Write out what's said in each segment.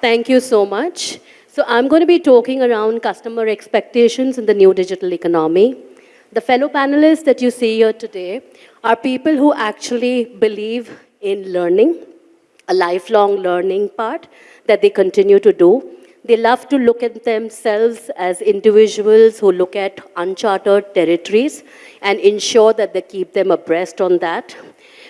Thank you so much. So I'm going to be talking around customer expectations in the new digital economy. The fellow panelists that you see here today are people who actually believe in learning, a lifelong learning part that they continue to do. They love to look at themselves as individuals who look at uncharted territories and ensure that they keep them abreast on that.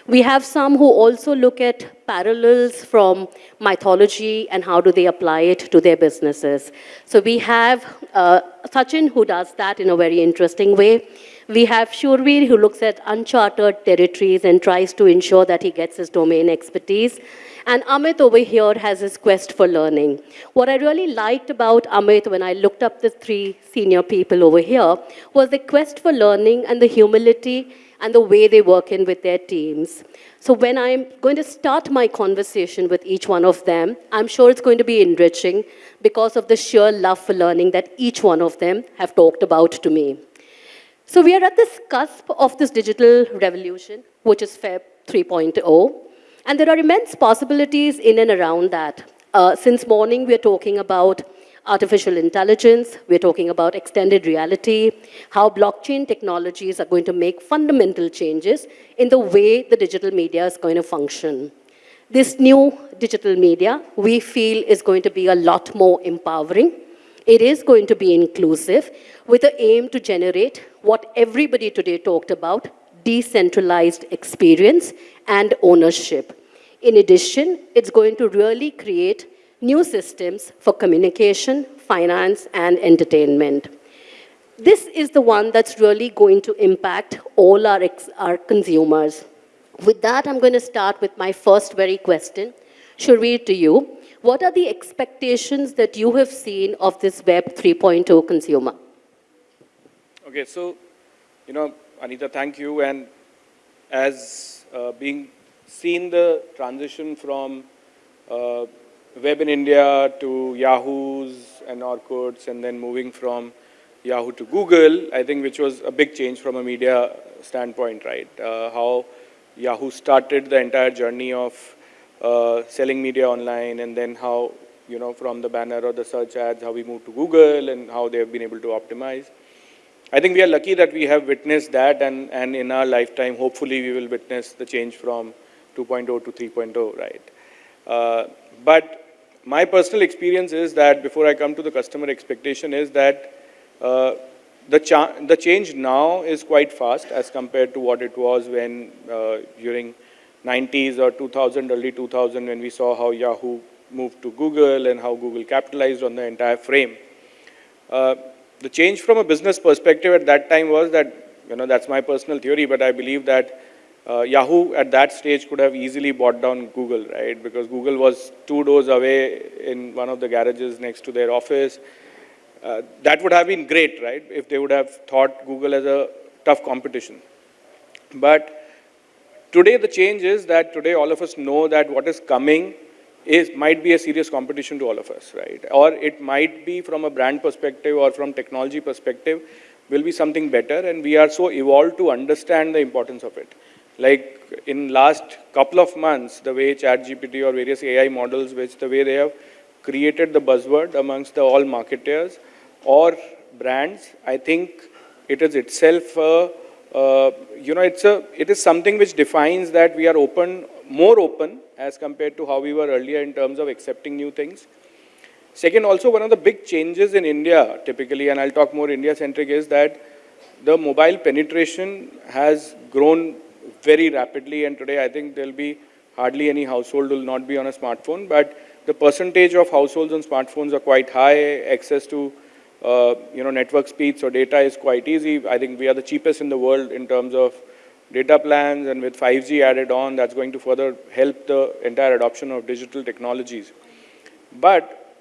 We have some who also look at parallels from mythology and how do they apply it to their businesses. So we have uh, Sachin who does that in a very interesting way. We have Shurveer who looks at uncharted territories and tries to ensure that he gets his domain expertise. And Amit over here has his quest for learning. What I really liked about Amit when I looked up the three senior people over here was the quest for learning and the humility and the way they work in with their teams. So when I'm going to start my conversation with each one of them, I'm sure it's going to be enriching because of the sheer love for learning that each one of them have talked about to me. So we are at this cusp of this digital revolution, which is Web 3.0, and there are immense possibilities in and around that. Uh, since morning, we're talking about artificial intelligence, we're talking about extended reality, how blockchain technologies are going to make fundamental changes in the way the digital media is going to function. This new digital media, we feel, is going to be a lot more empowering. It is going to be inclusive with the aim to generate what everybody today talked about, decentralized experience and ownership. In addition, it's going to really create new systems for communication, finance, and entertainment. This is the one that's really going to impact all our, our consumers. With that, I'm going to start with my first very question. Shurveer, to you. What are the expectations that you have seen of this Web 3.0 consumer? Okay, so, you know, Anita, thank you. And as uh, being seen the transition from uh, Web in India to Yahoo's and Orkut's and then moving from Yahoo to Google, I think which was a big change from a media standpoint, right? Uh, how Yahoo started the entire journey of uh, selling media online and then how, you know, from the banner or the search ads, how we moved to Google and how they've been able to optimize. I think we are lucky that we have witnessed that and, and in our lifetime, hopefully we will witness the change from 2.0 to 3.0, right? Uh, but my personal experience is that before I come to the customer expectation is that uh, the, cha the change now is quite fast as compared to what it was when uh, during 90s or 2000, early 2000 when we saw how Yahoo moved to Google and how Google capitalized on the entire frame. Uh, the change from a business perspective at that time was that, you know, that's my personal theory, but I believe that uh, Yahoo at that stage could have easily bought down Google, right? Because Google was two doors away in one of the garages next to their office. Uh, that would have been great, right? If they would have thought Google as a tough competition. But today the change is that today all of us know that what is coming is might be a serious competition to all of us, right? Or it might be from a brand perspective or from technology perspective will be something better and we are so evolved to understand the importance of it. Like in last couple of months, the way ChatGPT or various AI models, which the way they have created the buzzword amongst the all marketers or brands, I think it is itself, uh, uh, you know, it's a, it is something which defines that we are open, more open as compared to how we were earlier in terms of accepting new things. Second, also one of the big changes in India typically, and I'll talk more India-centric, is that the mobile penetration has grown very rapidly and today I think there'll be hardly any household will not be on a smartphone but the percentage of households on smartphones are quite high, access to uh, you know network speeds or data is quite easy. I think we are the cheapest in the world in terms of data plans and with 5G added on that's going to further help the entire adoption of digital technologies. But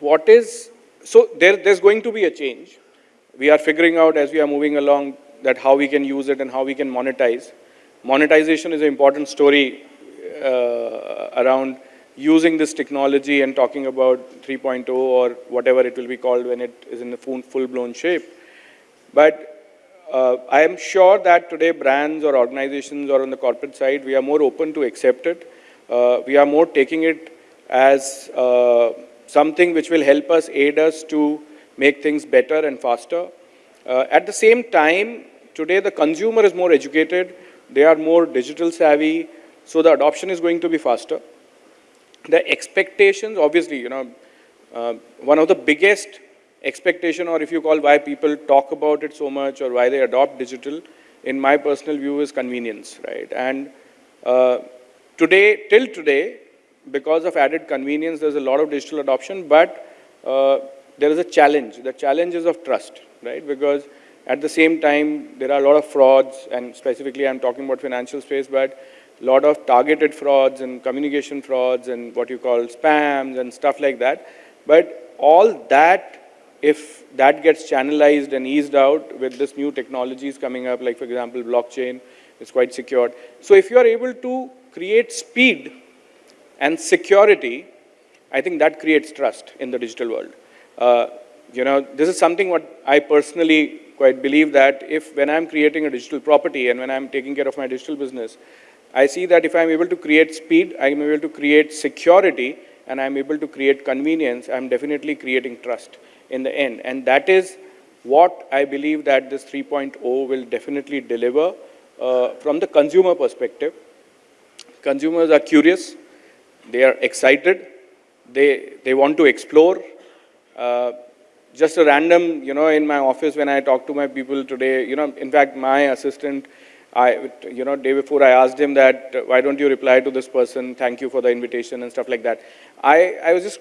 what is, so there, there's going to be a change. We are figuring out as we are moving along that how we can use it and how we can monetize. Monetization is an important story uh, around using this technology and talking about 3.0 or whatever it will be called when it is in a full-blown shape. But uh, I am sure that today brands or organizations or on the corporate side, we are more open to accept it. Uh, we are more taking it as uh, something which will help us, aid us to make things better and faster. Uh, at the same time, today the consumer is more educated, they are more digital savvy, so the adoption is going to be faster. The expectations, obviously, you know, uh, one of the biggest expectation or if you call why people talk about it so much or why they adopt digital, in my personal view is convenience, right? And uh, today, till today, because of added convenience, there's a lot of digital adoption, but uh, there is a challenge. The challenge is of trust, right? Because at the same time, there are a lot of frauds, and specifically I'm talking about financial space, but a lot of targeted frauds and communication frauds and what you call spams and stuff like that. But all that, if that gets channelized and eased out with this new technologies coming up, like for example, blockchain is quite secured. So if you are able to create speed and security, I think that creates trust in the digital world. Uh, you know, this is something what I personally quite believe that if when I'm creating a digital property and when I'm taking care of my digital business, I see that if I'm able to create speed, I'm able to create security, and I'm able to create convenience, I'm definitely creating trust in the end. And that is what I believe that this 3.0 will definitely deliver uh, from the consumer perspective. Consumers are curious, they are excited, they, they want to explore. Uh, just a random, you know, in my office when I talk to my people today, you know, in fact, my assistant, I, you know, day before I asked him that, why don't you reply to this person, thank you for the invitation and stuff like that. I, I was just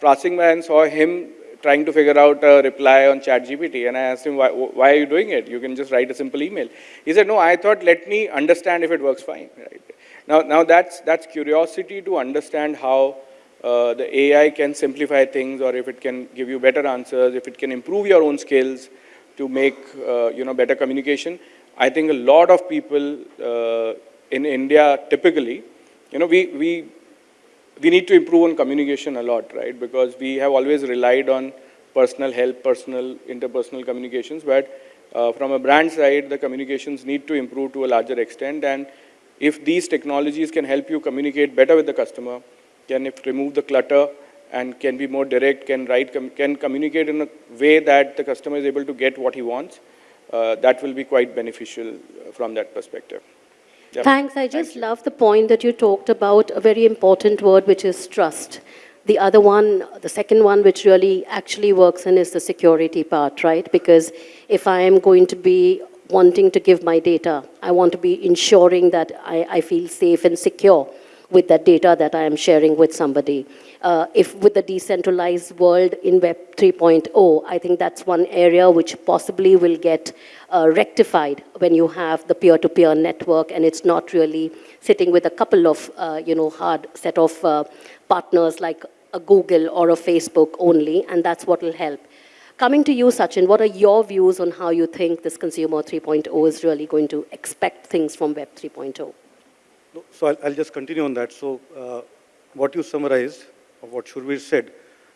passing by and saw him trying to figure out a reply on ChatGPT, and I asked him, why, why are you doing it? You can just write a simple email. He said, no, I thought, let me understand if it works fine. Right? Now, now that's, that's curiosity to understand how uh, the AI can simplify things or if it can give you better answers, if it can improve your own skills to make, uh, you know, better communication. I think a lot of people uh, in India typically, you know, we, we, we need to improve on communication a lot, right? Because we have always relied on personal help, personal, interpersonal communications, but uh, from a brand side, the communications need to improve to a larger extent. And if these technologies can help you communicate better with the customer, can remove the clutter and can be more direct, can write, com can communicate in a way that the customer is able to get what he wants, uh, that will be quite beneficial uh, from that perspective. Yep. Thanks. I just love the point that you talked about a very important word, which is trust. The other one, the second one, which really actually works in is the security part, right? Because if I am going to be wanting to give my data, I want to be ensuring that I, I feel safe and secure with that data that I am sharing with somebody. Uh, if with the decentralized world in Web 3.0, I think that's one area which possibly will get uh, rectified when you have the peer-to-peer network and it's not really sitting with a couple of, uh, you know, hard set of uh, partners like a Google or a Facebook only, and that's what will help. Coming to you, Sachin, what are your views on how you think this Consumer 3.0 is really going to expect things from Web 3.0? So I'll, I'll just continue on that. So uh, what you summarized, what Shurveer said,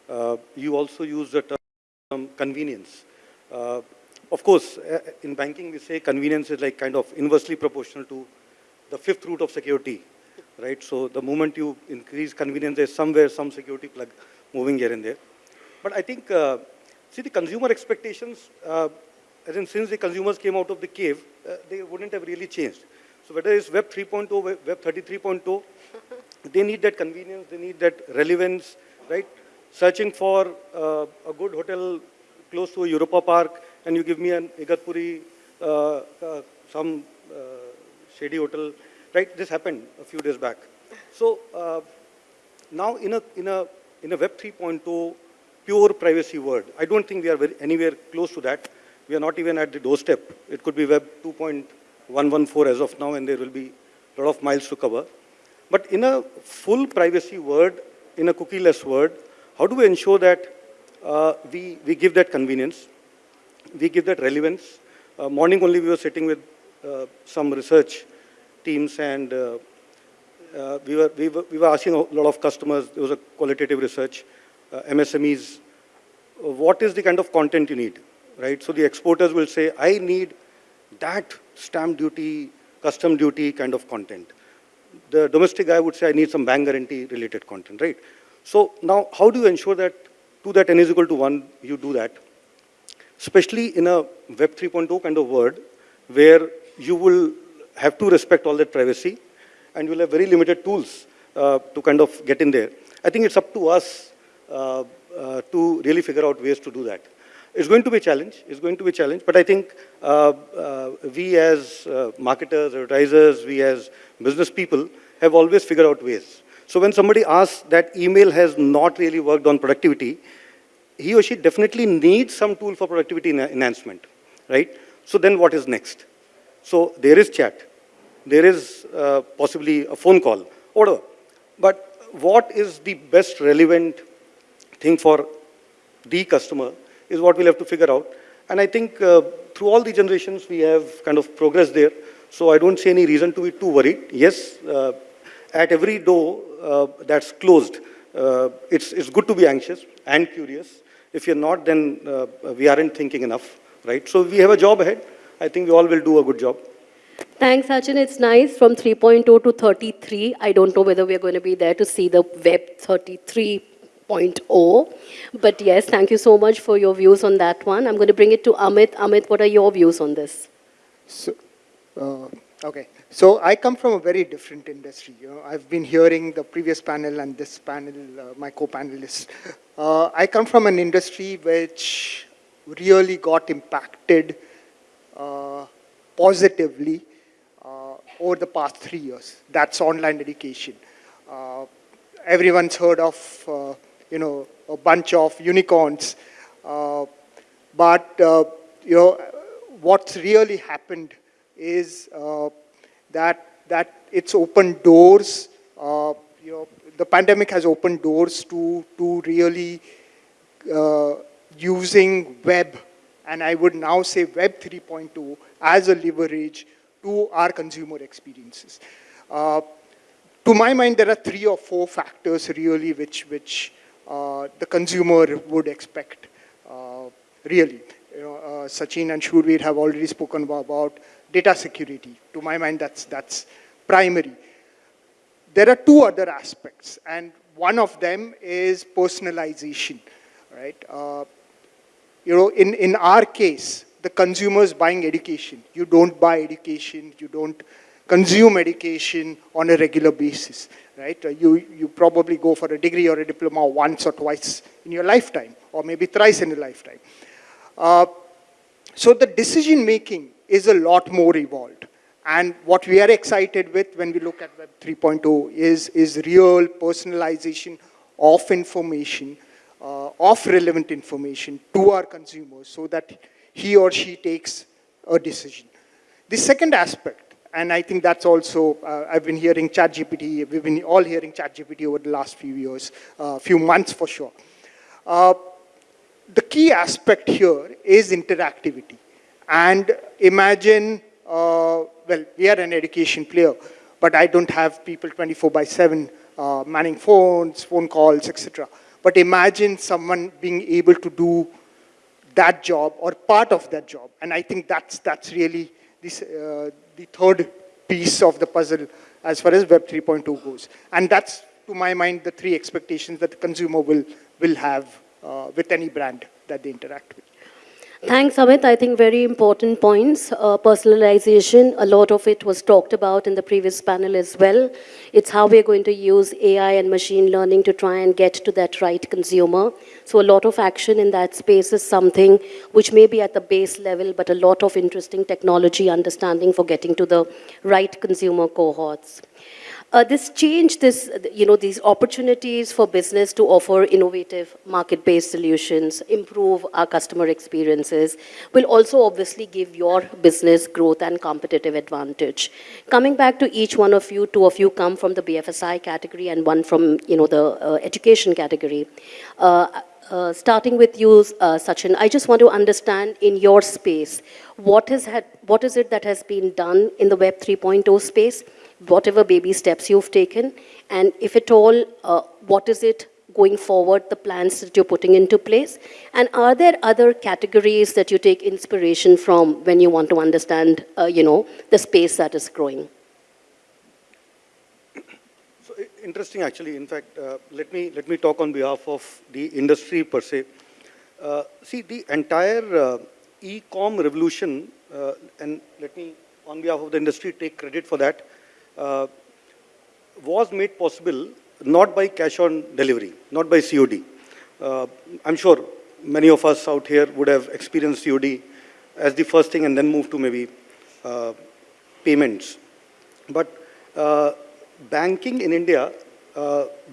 uh, you also used the term convenience. Uh, of course, uh, in banking we say convenience is like kind of inversely proportional to the fifth root of security, right? So the moment you increase convenience, there's somewhere some security plug moving here and there. But I think, uh, see the consumer expectations, uh, as in since the consumers came out of the cave, they wouldn't have really changed. So whether it's Web 3.0, Web Web 33.0, they need that convenience, they need that relevance, right? Searching for uh, a good hotel close to Europa Park, and you give me an Igatpuri, uh, uh, some uh, shady hotel, right? This happened a few days back. So uh, now in a, in a, in a Web 3.0 pure privacy world, I don't think we are anywhere close to that. We are not even at the doorstep. It could be Web 2.114 as of now, and there will be a lot of miles to cover. But in a full privacy world, in a cookieless world, how do we ensure that uh, we, we give that convenience, we give that relevance? Uh, morning only we were sitting with uh, some research teams and uh, uh, we, were, we, were, we were asking a lot of customers, there was a qualitative research, uh, MSMEs, what is the kind of content you need, right? So the exporters will say, I need that stamp duty, custom duty kind of content. The domestic guy would say, I need some bank guarantee related content, right? So now, how do you ensure that 2 that n is equal to 1, you do that? Especially in a Web 3.0 kind of world, where you will have to respect all that privacy, and you'll have very limited tools uh, to kind of get in there. I think it's up to us uh, uh, to really figure out ways to do that. It's going to be a challenge, it's going to be a challenge, but I think uh, uh, we as uh, marketers, advertisers, we as business people have always figured out ways. So when somebody asks that email has not really worked on productivity, he or she definitely needs some tool for productivity enhancement, right? So then what is next? So there is chat, there is uh, possibly a phone call, whatever. But what is the best relevant thing for the customer is what we'll have to figure out. And I think uh, through all the generations, we have kind of progressed there. So I don't see any reason to be too worried. Yes, uh, at every door uh, that's closed, uh, it's, it's good to be anxious and curious. If you're not, then uh, we aren't thinking enough, right? So we have a job ahead. I think we all will do a good job. Thanks, Sachin. It's nice from 3.0 to 33. I don't know whether we're going to be there to see the web 33.0. But yes, thank you so much for your views on that one. I'm going to bring it to Amit. Amit, what are your views on this? So, uh, okay. So I come from a very different industry. You know, I've been hearing the previous panel and this panel, uh, my co-panelists. Uh, I come from an industry which really got impacted uh, positively uh, over the past three years. That's online education. Uh, everyone's heard of, uh, you know, a bunch of unicorns, uh, but uh, you know, what's really happened is uh, that that it's opened doors. Uh, you know, the pandemic has opened doors to to really using web, and I would now say Web 3.2 as a leverage to our consumer experiences. Uh, to my mind, there are three or four factors really which, which the consumer would expect, uh, really. You know, uh, Sachin and Shurveer have already spoken about, about data security. To my mind, that's, that's primary. There are two other aspects, and one of them is personalization, right? Uh, you know, in, in our case, the consumer is buying education. You don't buy education, you don't consume education on a regular basis, right? Uh, You, you probably go for a degree or a diploma once or twice in your lifetime, or maybe thrice in a lifetime. Uh, so the decision making is a lot more evolved. And what we are excited with when we look at Web 3.0 is, is real personalization of information, uh, of relevant information to our consumers so that he or she takes a decision. The second aspect, and I think that's also, uh, I've been hearing ChatGPT, we've been all hearing ChatGPT over the last few years, uh, few months for sure. Uh, the key aspect here is interactivity. And imagine, uh, well, we are an education player, but I don't have people 24 by 7 uh, manning phones, phone calls, etc. But imagine someone being able to do that job or part of that job. And I think that's, that's really this, uh, the third piece of the puzzle as far as Web 3.2 goes. And that's, to my mind, the three expectations that the consumer will, will have uh, with any brand that they interact with. Thanks, Amit. I think very important points. Uh, personalization, a lot of it was talked about in the previous panel as well. It's how we're going to use AI and machine learning to try and get to that right consumer. So a lot of action in that space is something which may be at the base level, but a lot of interesting technology understanding for getting to the right consumer cohorts. Uh, this change, this, you know, these opportunities for business to offer innovative market-based solutions, improve our customer experiences, will also obviously give your business growth and competitive advantage. Coming back to each one of you, two of you come from the BFSI category and one from, you know, the uh, education category. Uh, uh, starting with you, uh, Sachin, I just want to understand in your space, what is, had, what is it that has been done in the Web 3.0 space? Whatever baby steps you've taken, and if at all, uh, what is it going forward, the plans that you're putting into place? And are there other categories that you take inspiration from when you want to understand, uh, you know, the space that is growing? So interesting, actually. In fact, uh, let me let me talk on behalf of the industry per se. Uh, see, the entire uh, e-com revolution, uh, and let me, on behalf of the industry, take credit for that. Uh, was made possible not by cash on delivery, not by COD. Uh, I'm sure many of us out here would have experienced COD as the first thing and then move to maybe uh, payments. But banking in India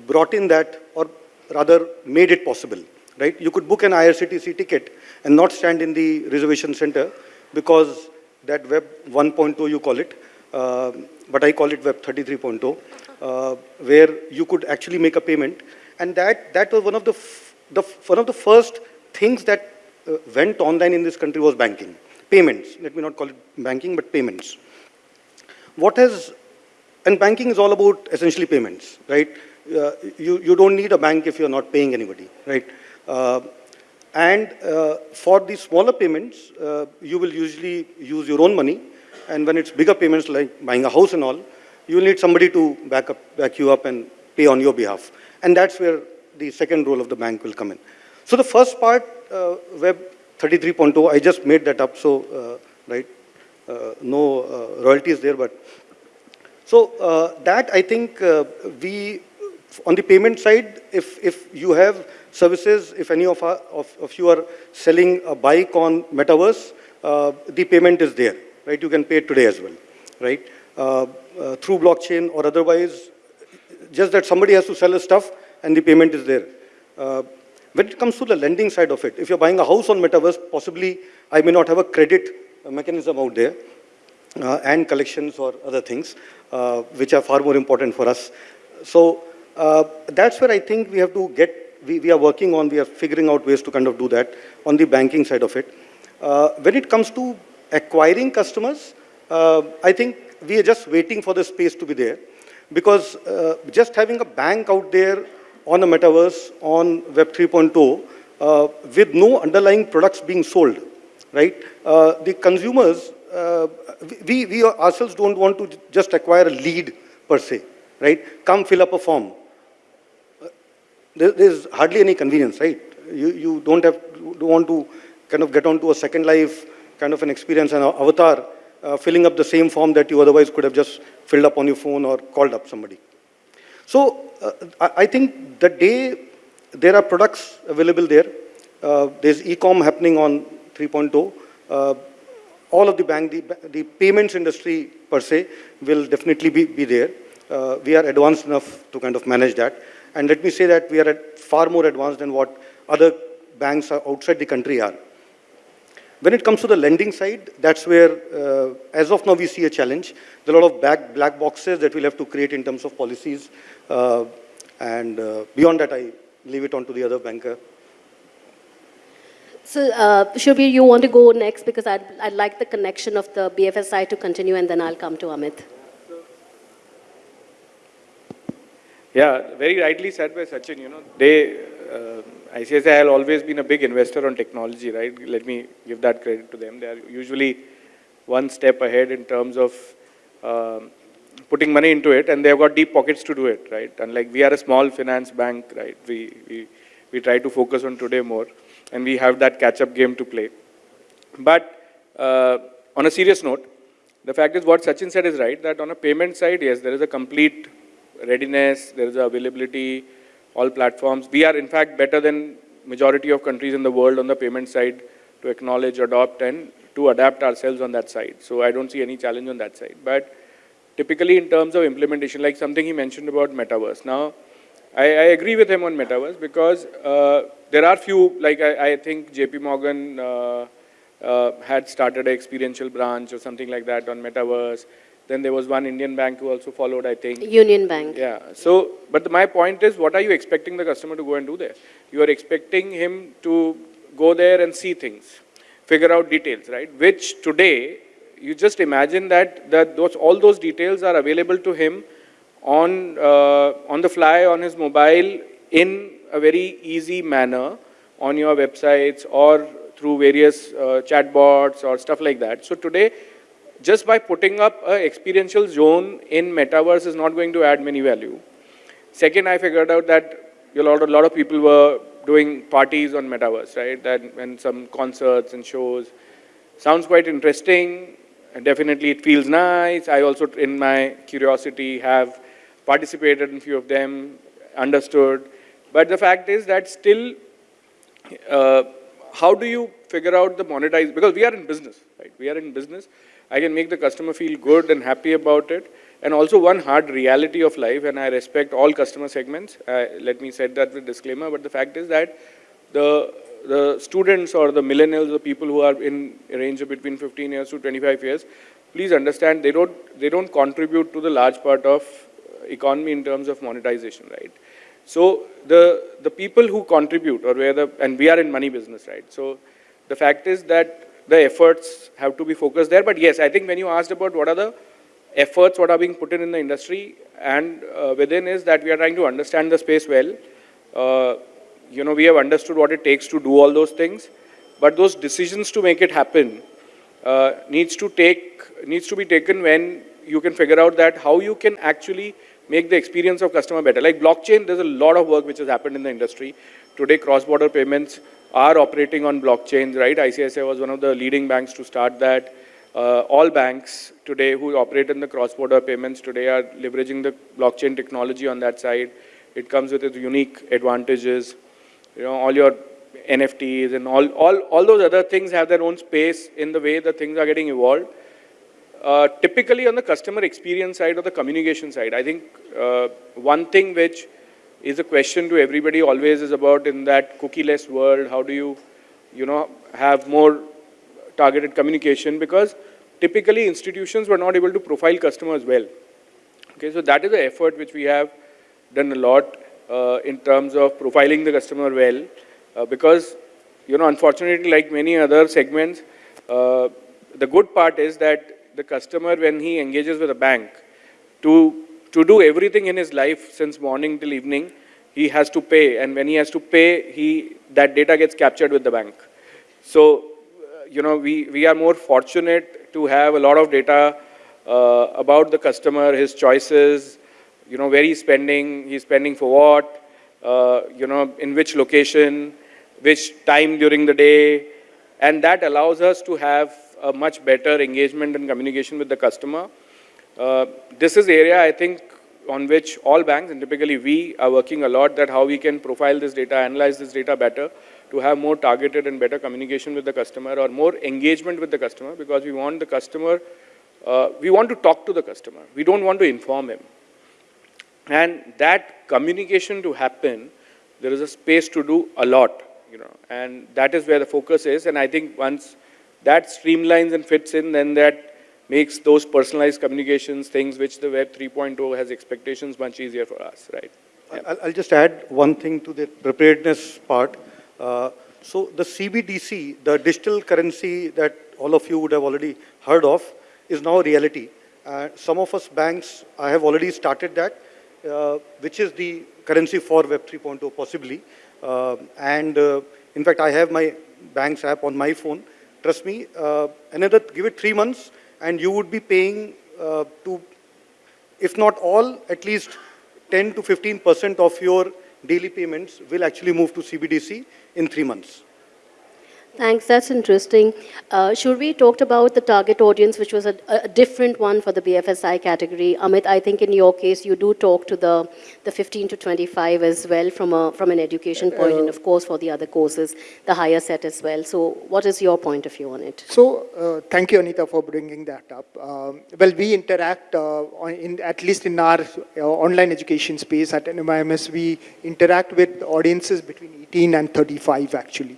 brought in that, or rather made it possible, right? You could book an IRCTC ticket and not stand in the reservation center because that Web 1.2 you call it, but I call it Web 33.0, uh, where you could actually make a payment. And that, that was one of the, the, one of the first things that uh, went online in this country was banking. Payments, let me not call it banking, but payments what has, and banking is all about essentially payments, right? Uh, you, you don't need a bank if you're not paying anybody, right? Uh, and uh, for the smaller payments, uh, you will usually use your own money. And when it's bigger payments like buying a house and all, you need somebody to back, up, back you up and pay on your behalf. And that's where the second role of the bank will come in. So the first part, uh, Web 33.0, I just made that up, so, uh, right? Uh, no uh, royalties there, but so uh, that I think uh, we, on the payment side, if, if you have services, if any of, our, of, of you are selling a bike on Metaverse, the payment is there, right? You can pay it today as well, right? Uh, uh, through blockchain or otherwise, just that somebody has to sell a stuff and the payment is there. Uh, when it comes to the lending side of it, if you're buying a house on Metaverse, possibly I may not have a credit mechanism out there uh, and collections or other things, uh, which are far more important for us. So uh, that's where I think we have to get, we, we are working on, we are figuring out ways to kind of do that on the banking side of it. Uh, when it comes to acquiring customers, uh, I think we are just waiting for the space to be there because uh, just having a bank out there on a metaverse, on Web 3.0, uh, with no underlying products being sold, right? Uh, the consumers, uh, we, we ourselves don't want to just acquire a lead per se, right? Come fill up a form. Uh, there, there's hardly any convenience, right? You, you don't have, don't want to kind of get onto a second life kind of an experience, an avatar, uh, filling up the same form that you otherwise could have just filled up on your phone or called up somebody. So uh, I think the day there are products available there, uh, there's e-com happening on 3.0, uh, all of the bank, the, the payments industry per se will definitely be, be there. Uh, we are advanced enough to kind of manage that. And let me say that we are at far more advanced than what other banks are outside the country are. When it comes to the lending side, that's where, uh, as of now, we see a challenge. There are a lot of black, black boxes that we'll have to create in terms of policies. Uh, and uh, beyond that, I leave it on to the other banker. So, uh, Shubir, you want to go next because I'd, I'd like the connection of the BFSI to continue and then I'll come to Amit. Yeah, very rightly said by Sachin, you know, they, uh, ICICI has always been a big investor on technology, right? Let me give that credit to them. They are usually one step ahead in terms of um, putting money into it and they've got deep pockets to do it, right? And like we are a small finance bank, right? We, we, we try to focus on today more and we have that catch-up game to play. But uh, on a serious note, the fact is what Sachin said is right, that on a payment side, yes, there is a complete readiness, there is availability, all platforms. We are in fact better than majority of countries in the world on the payment side to acknowledge, adopt and to adapt ourselves on that side. So I don't see any challenge on that side. But typically in terms of implementation, like something he mentioned about metaverse. Now, I, I agree with him on metaverse because uh, there are few, like I, I think JP Morgan uh, uh, had started an experiential branch or something like that on metaverse. Then there was one Indian bank who also followed, I think. Union Bank. Yeah. So, but my point is, what are you expecting the customer to go and do there? You are expecting him to go there and see things, figure out details, right? Which today, you just imagine that, that those, all those details are available to him on, uh, on the fly, on his mobile, in a very easy manner on your websites or through various uh, chatbots or stuff like that. So today, just by putting up an experiential zone in metaverse is not going to add many value. Second, I figured out that a lot, a lot of people were doing parties on metaverse, right? That and some concerts and shows. Sounds quite interesting. And definitely, it feels nice. I also, in my curiosity, have participated in a few of them, understood. But the fact is that still, uh, how do you figure out the monetize? Because we are in business, right? We are in business. I can make the customer feel good and happy about it. And also one hard reality of life, and I respect all customer segments. Uh, let me set that with disclaimer. But the fact is that the the students or the millennials, the people who are in a range of between 15 years to 25 years, please understand they don't they don't contribute to the large part of economy in terms of monetization, right? So the, the people who contribute or where the, and we are in money business, right? So the fact is that the efforts have to be focused there. But yes, I think when you asked about what are the efforts, what are being put in in the industry and uh, within is that we are trying to understand the space well. Uh, you know, we have understood what it takes to do all those things, but those decisions to make it happen uh, needs to take, needs to be taken when you can figure out that how you can actually make the experience of customer better. Like blockchain, there's a lot of work which has happened in the industry. Today, cross-border payments are operating on blockchains, right? ICICI was one of the leading banks to start that. Uh, all banks today who operate in the cross-border payments today are leveraging the blockchain technology on that side. It comes with its unique advantages. You know, all your NFTs and all, all, all those other things have their own space in the way the things are getting evolved. Uh, typically on the customer experience side or the communication side, I think uh, one thing which is a question to everybody always is about in that cookie-less world, how do you, you know, have more targeted communication because typically institutions were not able to profile customers well. Okay, so that is the effort which we have done a lot uh, in terms of profiling the customer well uh, because, you know, unfortunately like many other segments, uh, the good part is that the customer when he engages with a bank to, to do everything in his life since morning till evening, he has to pay. And when he has to pay, he, that data gets captured with the bank. So, uh, you know, we, we are more fortunate to have a lot of data uh, about the customer, his choices, you know, where he's spending, he's spending for what, uh, you know, in which location, which time during the day, and that allows us to have a much better engagement and communication with the customer. Uh, this is area, I think, on which all banks, and typically we, are working a lot that how we can profile this data, analyze this data better to have more targeted and better communication with the customer or more engagement with the customer because we want the customer, uh, we want to talk to the customer. We don't want to inform him. And that communication to happen, there is a space to do a lot, you know, and that is where the focus is. And I think once that streamlines and fits in, then that makes those personalized communications, things which the Web 3.0 has expectations much easier for us, right? Yeah. I'll, I'll, just add one thing to the preparedness part. Uh, so the CBDC, the digital currency that all of you would have already heard of, is now a reality. Uh, some of us banks, I have already started that, uh, which is the currency for Web 3.0 possibly. Uh, and uh, in fact, I have my bank's app on my phone Trust me, uh, another, give it three months and you would be paying uh, to, if not all, at least 10 to 15% of your daily payments will actually move to CBDC in three months. Thanks, that's interesting. Uh, we talked about the target audience, which was a, a, different one for the BFSI category. Amit, I think in your case, you do talk to the, the 15 to 25 as well from, a, from an education point, uh, and of course for the other courses, the higher set as well. So what is your point of view on it? So uh, thank you, Anita, for bringing that up. Um, well, we interact, uh, in, at least in our uh, online education space at NMIMS, we interact with audiences between 18 and 35, actually.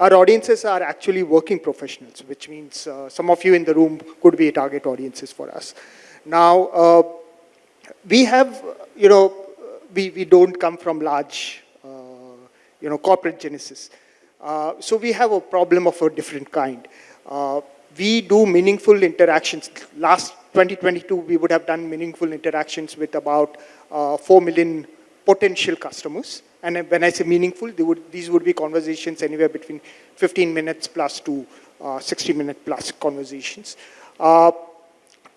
Our audiences are actually working professionals, which means uh, some of you in the room could be target audiences for us. Now, uh, we have, you know, we, we don't come from large, uh, you know, corporate genesis. Uh, so we have a problem of a different kind. Uh, we do meaningful interactions. Last 2022, we would have done meaningful interactions with about uh, 4 million potential customers. And when I say meaningful, would, these would be conversations anywhere between 15 minutes plus to uh, 60 minute plus conversations. Uh,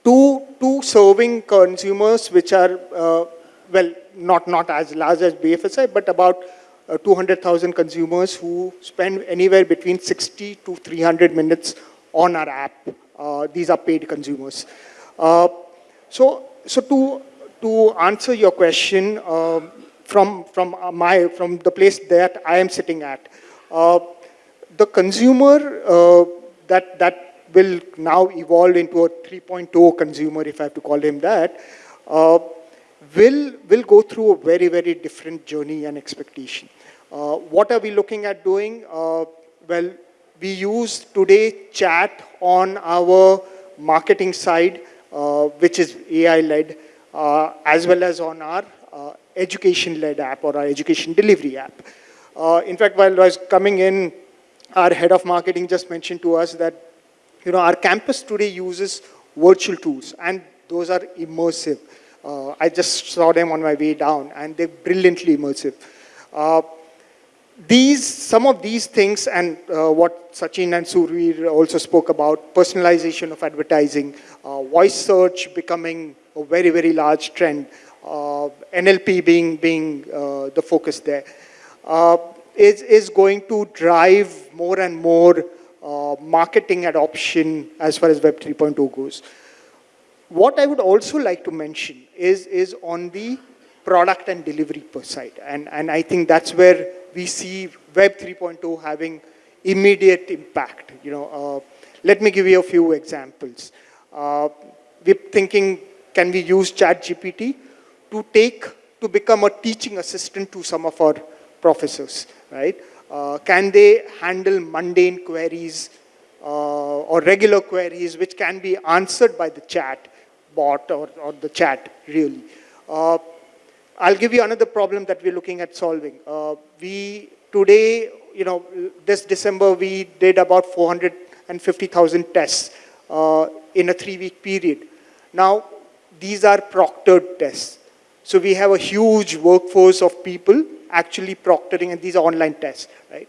to, to serving consumers which are, uh, well, not, not as large as BFSI, but about uh, 200,000 consumers who spend anywhere between 60 to 300 minutes on our app. Uh, these are paid consumers. Uh, so, so to, to answer your question, um, from, from, uh, my, from the place that I am sitting at, uh, the consumer uh, that, that will now evolve into a 3.0 consumer, if I have to call him that, uh, will, will go through a very, very different journey and expectation. Uh, what are we looking at doing? Uh, well, we use today chat on our marketing side, which is AI-led, as well as on our education-led app or our education delivery app. Uh, in fact, while I was coming in, our head of marketing just mentioned to us that, you know, our campus today uses virtual tools, and those are immersive. Uh, I just saw them on my way down, and they're brilliantly immersive. Uh, these, some of these things, and uh, what Sachin and Surveer also spoke about, personalization of advertising, uh, voice search becoming a very, very large trend, uh, NLP being, being uh, the focus there, uh, is, is going to drive more and more uh, marketing adoption as far as Web 3.0 goes. What I would also like to mention is, is on the product and delivery per side. And, and I think that's where we see Web 3.0 having immediate impact. You know, uh, let me give you a few examples. Uh, we're thinking, can we use ChatGPT to take, to become a teaching assistant to some of our professors, right? Uh, can they handle mundane queries uh, or regular queries which can be answered by the chat bot or, or the chat really? Uh, I'll give you another problem that we're looking at solving. Uh, we today, you know, this December we did about 450,000 tests uh, in a three-week period. Now, these are proctored tests. So we have a huge workforce of people actually proctoring, these online tests, right?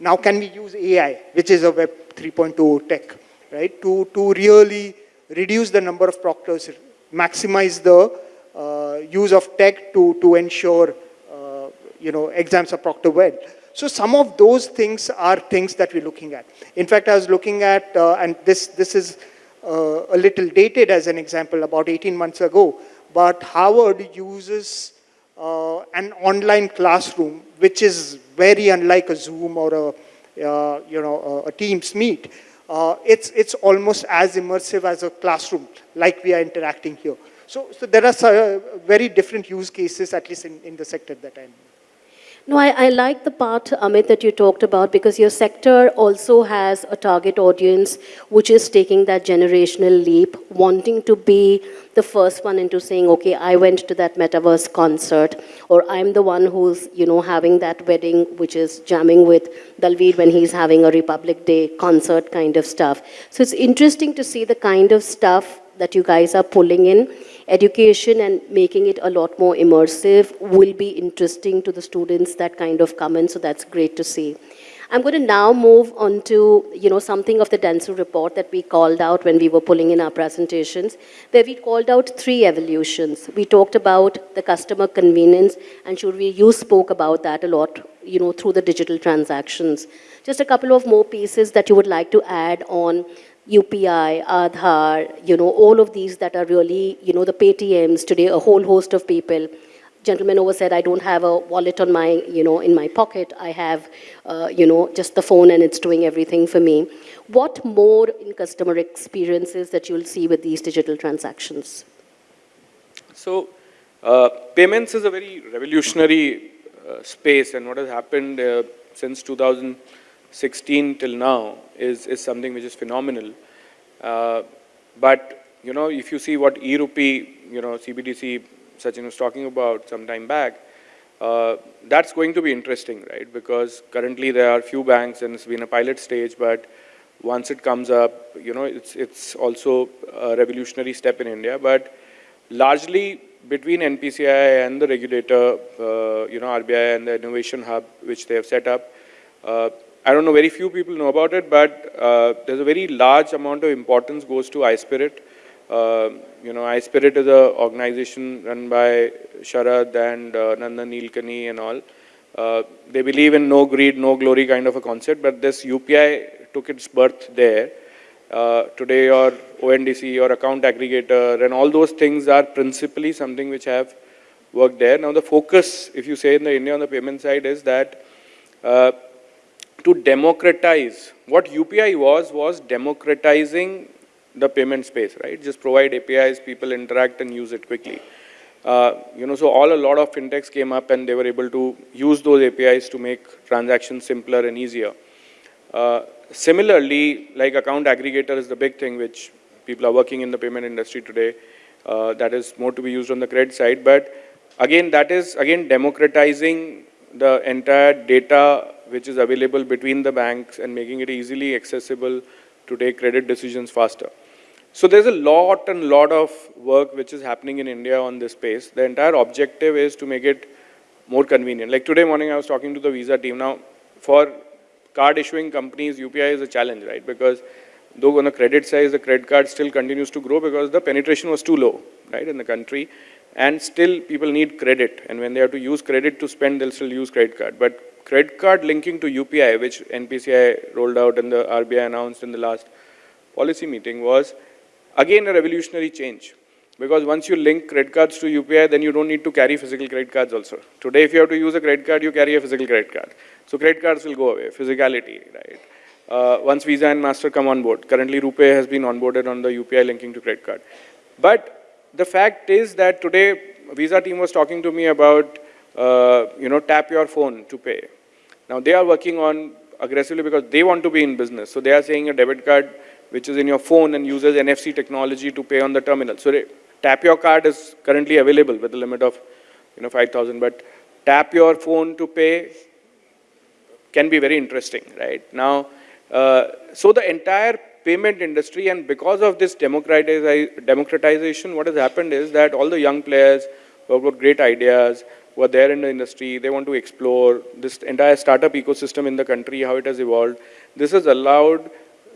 Now, can we use AI, which is a Web 3.0 tech, right, to, to really reduce the number of proctors, maximize the uh, use of tech to, to ensure, uh, you know, exams are proctored well. So some of those things are things that we're looking at. In fact, I was looking at, uh, and this, this is uh, a little dated as an example, about 18 months ago, but Harvard uses uh, an online classroom, which is very unlike a Zoom or a, uh, you know, a, a Teams meet. Uh, it's, it's almost as immersive as a classroom, like we are interacting here. So, so there are uh, very different use cases, at least in, in the sector that I'm in. No, I, I like the part, Amit, that you talked about because your sector also has a target audience which is taking that generational leap, wanting to be the first one into saying, okay, I went to that metaverse concert, or I'm the one who's, you know, having that wedding, which is jamming with Dalveed when he's having a Republic Day concert kind of stuff. So it's interesting to see the kind of stuff that you guys are pulling in education and making it a lot more immersive will be interesting to the students that kind of come in, so that's great to see. I'm going to now move on to, you know, something of the Dentsu report that we called out when we were pulling in our presentations, where we called out three evolutions. We talked about the customer convenience, and Shurvi, you spoke about that a lot, you know, through the digital transactions. Just a couple of more pieces that you would like to add on UPI, Aadhaar, you know, all of these that are really, you know, the Paytms today, a whole host of people. Gentleman over said, I don't have a wallet on my, you know, in my pocket. I have, uh, you know, just the phone and it's doing everything for me. What more in customer experiences that you'll see with these digital transactions? So, uh, payments is a very revolutionary uh, space, and what has happened uh, since 2016 till now is, is something which is phenomenal. Uh, but, you know, if you see what e-rupee, you know, CBDC, Sachin was talking about some time back, uh, that's going to be interesting, right? Because currently there are few banks and it's been a pilot stage, but once it comes up, you know, it's, it's also a revolutionary step in India. But largely between NPCI and the regulator, uh, you know, RBI and the innovation hub, which they have set up, uh, I don't know, very few people know about it, but uh, there's a very large amount of importance goes to iSPIRT Uh, you know, iSPIRT is an organization run by Sharad and uh, Nandan Nilekani and all. Uh, they believe in no greed, no glory kind of a concept, but this UPI took its birth there. Uh, today your ONDC, your account aggregator and all those things are principally something which have worked there. Now the focus, if you say in the India on the payment side is that uh, to democratize, what UPI was, was democratizing the payment space, right? Just provide APIs, people interact and use it quickly. Uh, you know, so all a lot of fintechs came up and they were able to use those APIs to make transactions simpler and easier. Uh, similarly, like account aggregator is the big thing which people are working in the payment industry today. Uh, that is more to be used on the credit side. But again, that is again democratizing the entire data which is available between the banks and making it easily accessible to take credit decisions faster. So there's a lot and lot of work which is happening in India on this space. The entire objective is to make it more convenient. Like today morning, I was talking to the Visa team. Now, for card issuing companies, UPI is a challenge, right? Because though on the credit side, the credit card still continues to grow because the penetration was too low, right, in the country. And still, people need credit. And when they have to use credit to spend, they'll still use credit card. But credit card linking to UPI, which NPCI rolled out and the RBI announced in the last policy meeting was, again, a revolutionary change. Because once you link credit cards to UPI, then you don't need to carry physical credit cards also. Today, if you have to use a credit card, you carry a physical credit card. So credit cards will go away, physicality, right? Uh, once Visa and Master come on board. Currently, RuPay has been onboarded on the UPI linking to credit card. But the fact is that today, Visa team was talking to me about, uh, you know, tap your phone to pay. Now, they are working on aggressively because they want to be in business. So they are saying a debit card which is in your phone and uses NFC technology to pay on the terminal. So they, tap your card is currently available with a limit of, you know, 5,000. But tap your phone to pay can be very interesting, right? Now, uh, so the entire payment industry and because of this democratization, what has happened is that all the young players who have got great ideas, who are there in the industry, they want to explore this entire startup ecosystem in the country, how it has evolved. This has allowed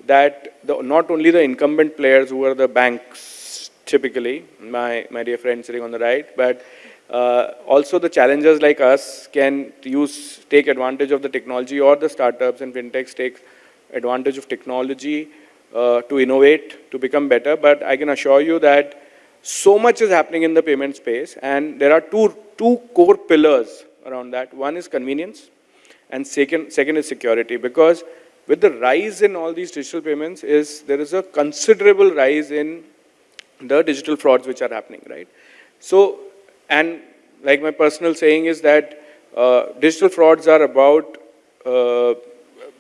that the, not only the incumbent players who are the banks typically, my, my dear friend sitting on the right, but uh, also the challengers like us can use, take advantage of the technology or the startups and fintechs take advantage of technology uh, to innovate, to become better. But I can assure you that so much is happening in the payment space and there are two, two core pillars around that. One is convenience and second, second is security because with the rise in all these digital payments is there is a considerable rise in the digital frauds which are happening, right? So, and like my personal saying is that uh, digital frauds are about uh,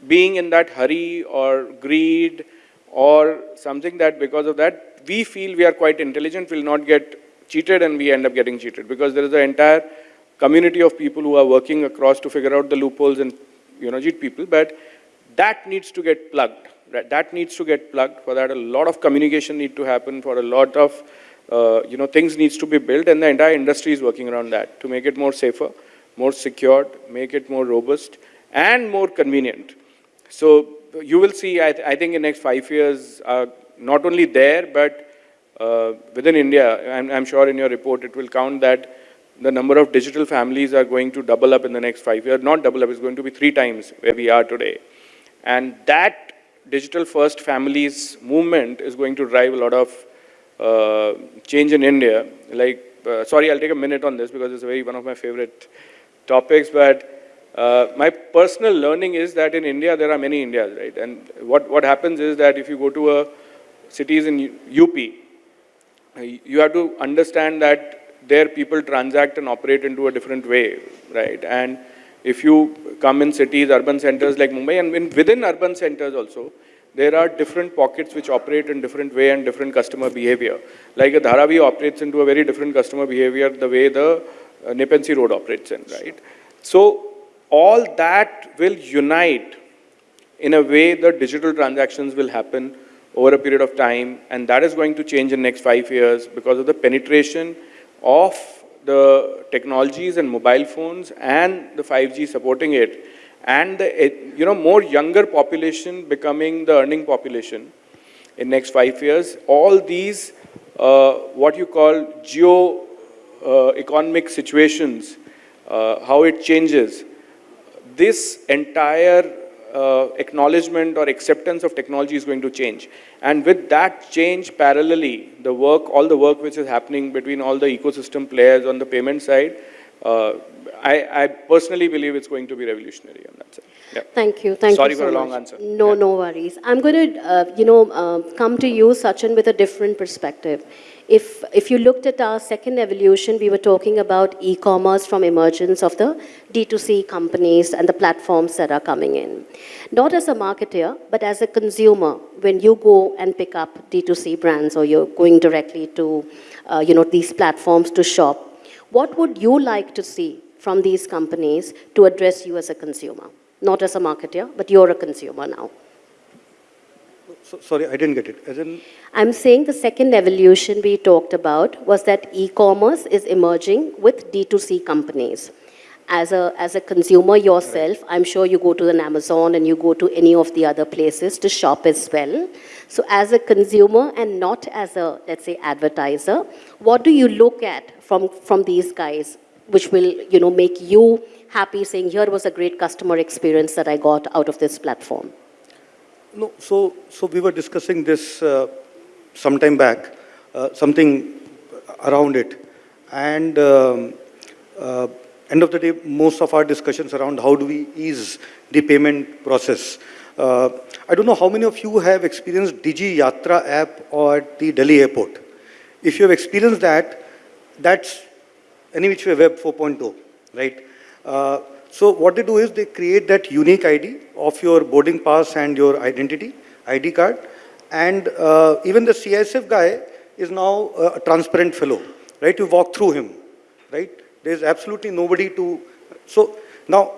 being in that hurry or greed or something that because of that we feel we are quite intelligent, we will not get cheated and we end up getting cheated because there is an entire community of people who are working across to figure out the loopholes and you know cheat people but that needs to get plugged right? that needs to get plugged for that a lot of communication need to happen for a lot of uh, you know things needs to be built and the entire industry is working around that to make it more safer more secured make it more robust and more convenient so you will see, I, th I think in next five years, uh, not only there, but uh, within India, I'm, I'm sure in your report it will count that the number of digital families are going to double up in the next five years. Not double up, it's going to be three times where we are today. And that digital first families movement is going to drive a lot of uh, change in India. Like, uh, sorry, I'll take a minute on this because it's very one of my favorite topics, but uh, my personal learning is that in India, there are many Indias, right? And what, what happens is that if you go to a cities in UP, uh, you have to understand that there people transact and operate into a different way, right? And if you come in cities, urban centers like Mumbai, and in, within urban centers also, there are different pockets which operate in different way and different customer behavior. Like a Dharavi operates into a very different customer behavior the way the uh, Road operates in, right? So all that will unite in a way the digital transactions will happen over a period of time and that is going to change in next five years because of the penetration of the technologies and mobile phones and the 5G supporting it. And the you know more younger population becoming the earning population in next five years. All these uh, what you call geo uh, economic situations, uh, how it changes, this entire uh, acknowledgement or acceptance of technology is going to change. And with that change parallelly, the work, all the work which is happening between all the ecosystem players on the payment side, uh, I, I personally believe it's going to be revolutionary on that side. Thank you. Thank Sorry you so for a long much. answer. No, Yeah. no worries. I'm going to, uh, you know, uh, come to you, Sachin, with a different perspective. If, if you looked at our second evolution, we were talking about e-commerce from emergence of the D2C companies and the platforms that are coming in. Not as a marketer, but as a consumer, when you go and pick up D2C brands or you're going directly to, uh, you know, these platforms to shop, what would you like to see from these companies to address you as a consumer? Not as a marketer, but you're a consumer now. So, sorry, I didn't get it. As in, I'm saying the second evolution we talked about was that e-commerce is emerging with D2C companies. As a, as a consumer yourself, I'm sure you go to an Amazon and you go to any of the other places to shop as well. So as a consumer and not as a, let's say, advertiser, what do you look at from, from these guys which will, you know, make you happy saying, here was a great customer experience that I got out of this platform? No, so, so we were discussing this uh, some time back, uh, something around it. And um, uh, end of the day, most of our discussions around how do we ease the payment process. Uh, I don't know how many of you have experienced Digi Yatra app or the Delhi airport. If you have experienced that, that's any which way web 4.0, right? Uh, so what they do is they create that unique ID of your boarding pass and your identity, ID card. And uh, even the CISF guy is now a transparent fellow, right? You walk through him, right? There's absolutely nobody to, so now,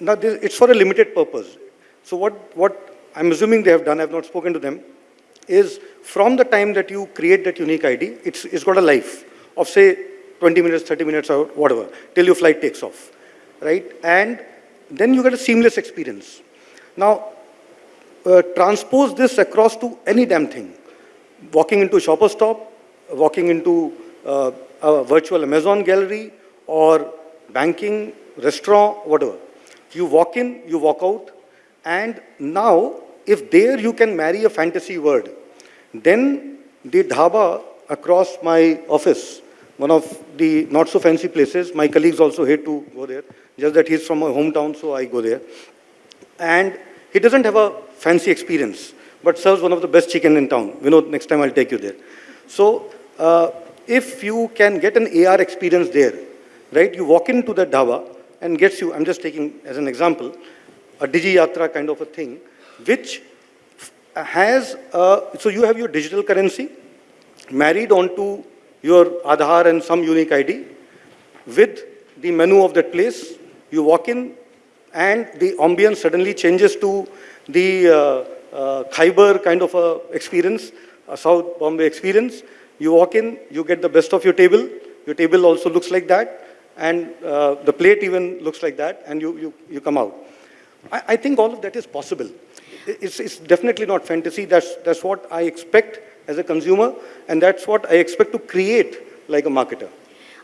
now this, it's for a limited purpose. So what, what I'm assuming they have done, I've not spoken to them, is from the time that you create that unique ID, it's, it's got a life of say 20 minutes, 30 minutes or whatever, till your flight takes off, right? And then you get a seamless experience. Now, uh, transpose this across to any damn thing. Walking into a shopper stop, walking into uh, a virtual Amazon gallery, or banking, restaurant, whatever. You walk in, you walk out, and now, if there you can marry a fantasy word, then the dhaba across my office, one of the not so fancy places, my colleagues also hate to go there, just that he's from my hometown, so I go there. And he doesn't have a fancy experience, but serves one of the best chicken in town. You know, next time I'll take you there. So, uh, if you can get an AR experience there, right, you walk into the dhaba and gets you, I'm just taking as an example, a Digi Yatra kind of a thing, which has, so you have your digital currency married onto your Aadhaar and some unique ID with the menu of that place. You walk in and the ambience suddenly changes to the uh, uh, Khyber kind of a experience, a South Bombay experience. You walk in, you get the best of your table. Your table also looks like that and uh, the plate even looks like that and you, you, you come out. I, I think all of that is possible. It's, it's definitely not fantasy. That's, that's what I expect as a consumer, and that's what I expect to create like a marketer.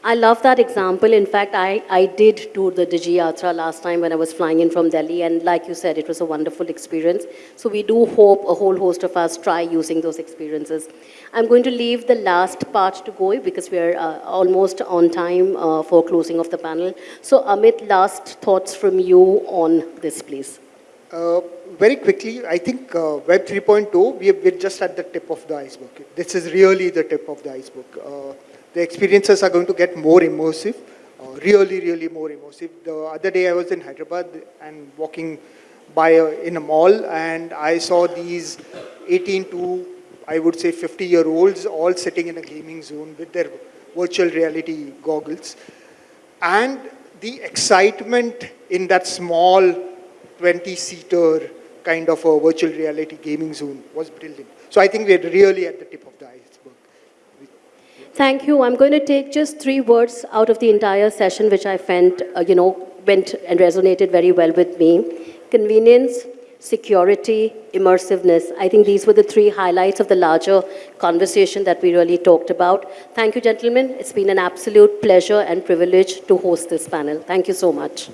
I love that example. In fact, I, I did tour the Digi Yatra last time when I was flying in from Delhi, and like you said, it was a wonderful experience. So we do hope a whole host of us try using those experiences. I'm going to leave the last part to go because we're uh, almost on time uh, for closing of the panel. So Amit, last thoughts from you on this, please. Uh, very quickly, I think uh, Web 3.0, we are, we're just at the tip of the iceberg. This is really the tip of the iceberg. Uh, the experiences are going to get more immersive, uh, really, really more immersive. The other day I was in Hyderabad and walking by a, in a mall and I saw these 18 to, I would say 50 year olds all sitting in a gaming zone with their virtual reality goggles. And the excitement in that small 20-seater kind of a virtual reality gaming zone was brilliant. So I think we're really at the tip of the iceberg. Thank you. I'm going to take just three words out of the entire session, which I felt, uh, you know, went and resonated very well with me. Convenience, security, immersiveness. I think these were the three highlights of the larger conversation that we really talked about. Thank you, gentlemen. It's been an absolute pleasure and privilege to host this panel. Thank you so much.